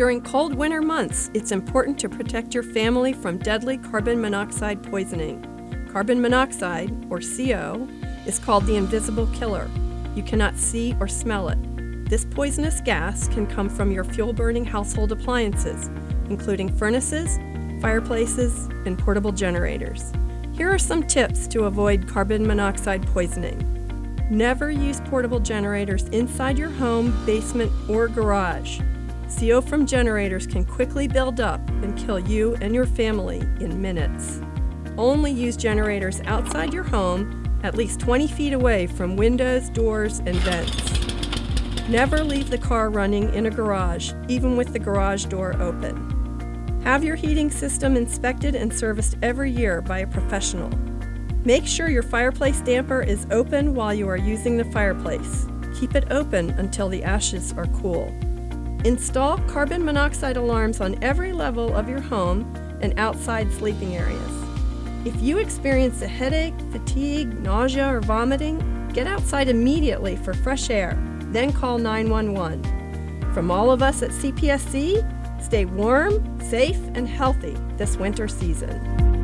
During cold winter months, it's important to protect your family from deadly carbon monoxide poisoning. Carbon monoxide, or CO, is called the invisible killer. You cannot see or smell it. This poisonous gas can come from your fuel burning household appliances, including furnaces, fireplaces, and portable generators. Here are some tips to avoid carbon monoxide poisoning. Never use portable generators inside your home, basement, or garage. CO from generators can quickly build up and kill you and your family in minutes. Only use generators outside your home, at least 20 feet away from windows, doors, and vents. Never leave the car running in a garage, even with the garage door open. Have your heating system inspected and serviced every year by a professional. Make sure your fireplace damper is open while you are using the fireplace. Keep it open until the ashes are cool. Install carbon monoxide alarms on every level of your home and outside sleeping areas. If you experience a headache, fatigue, nausea, or vomiting, get outside immediately for fresh air, then call 911. From all of us at CPSC, stay warm, safe, and healthy this winter season.